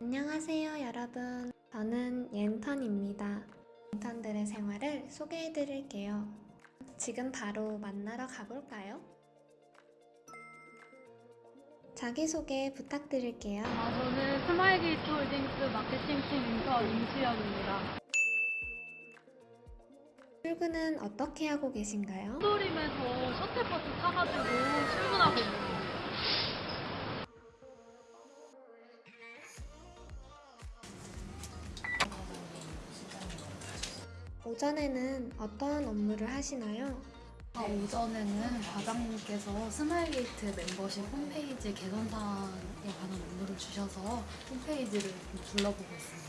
안녕하세요, 여러분. 저는 옌턴입니다. 인턴들의 생활을 소개해 드릴게요. 지금 바로 만나러 가볼까요? 자기소개 부탁드릴게요. 아, 저는 스마일 게이트 홀딩스 마케팅팀 인턴 임수연입니다. 출근은 어떻게 하고 계신가요? 신림에서 셔틀버스 타가지고 출근하고 있는 거예요. 오전에는 어떠한 업무를 하시나요? 아, 오전에는 과장님께서 스마일게이트 멤버십 홈페이지 개선 사항에 관한 업무를 주셔서 홈페이지를 좀 둘러보고 있습니다.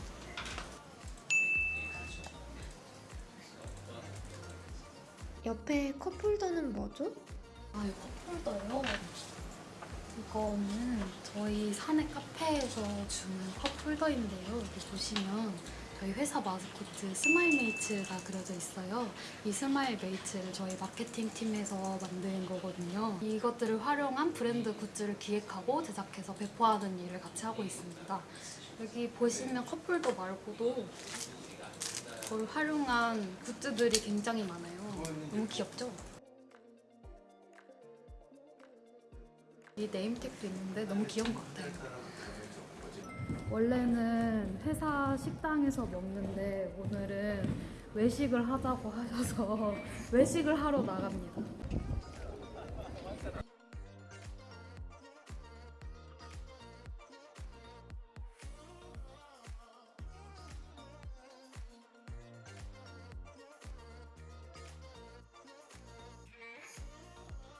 옆에 cup holder는 뭐죠? 아, 이 cup holder요? 이거는 저희 사내 카페에서 주는 cup holder인데요. 여기 보시면 저희 회사 마스코트 스마일 메이츠가 그려져 있어요. 이 스마일 메이츠를 저희 마케팅 팀에서 만든 거거든요. 이것들을 활용한 브랜드 goods를 기획하고 제작해서 배포하는 일을 같이 하고 있습니다. 여기 보시면 cup holder 말고도 그걸 활용한 goods들이 굉장히 많아요. 너무 귀엽죠? 이 name tag도 있는데 너무 귀여운 것 같아요. 원래는 회사 식당에서 먹는데 오늘은 외식을 하자고 하셔서 외식을 하러 나갑니다.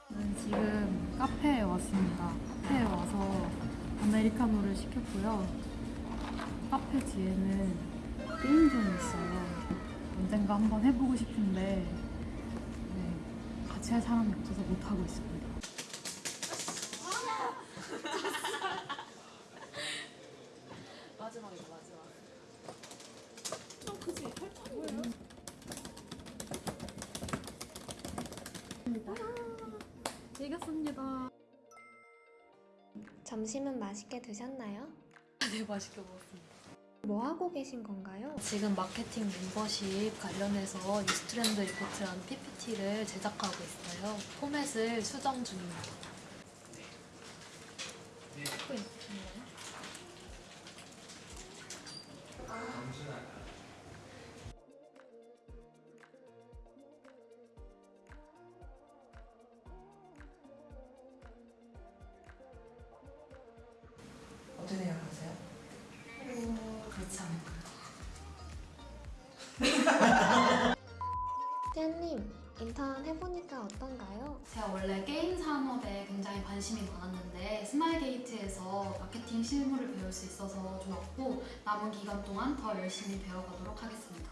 저는 지금 카페에 왔습니다. 카페에 와서 아메리카노를 시켰고요. 카페 뒤에는 게임존이 있어요. 언젠가 한번 해보고 싶은데 네, 같이 할 사람이 없어서 못 하고 있습니다. 마지막이다 마지막. 이겼습니다. 점심은 맛있게 드셨나요? 네 맛있게 먹었습니다. 뭐 하고 계신 건가요? 지금 마케팅 멤버십 관련해서 News Trend Report라는 PPT를 제작하고 있어요. 포맷을 수정 중입니다. 찍고 않을까요? 쌤님, 인턴 해보니까 어떤가요? 제가 원래 게임 산업에 굉장히 관심이 많았는데 스마일게이트에서 마케팅 실무를 배울 수 있어서 좋았고 남은 기간 동안 더 열심히 배워가도록 하겠습니다.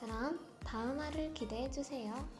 그럼 다음 화를 기대해주세요.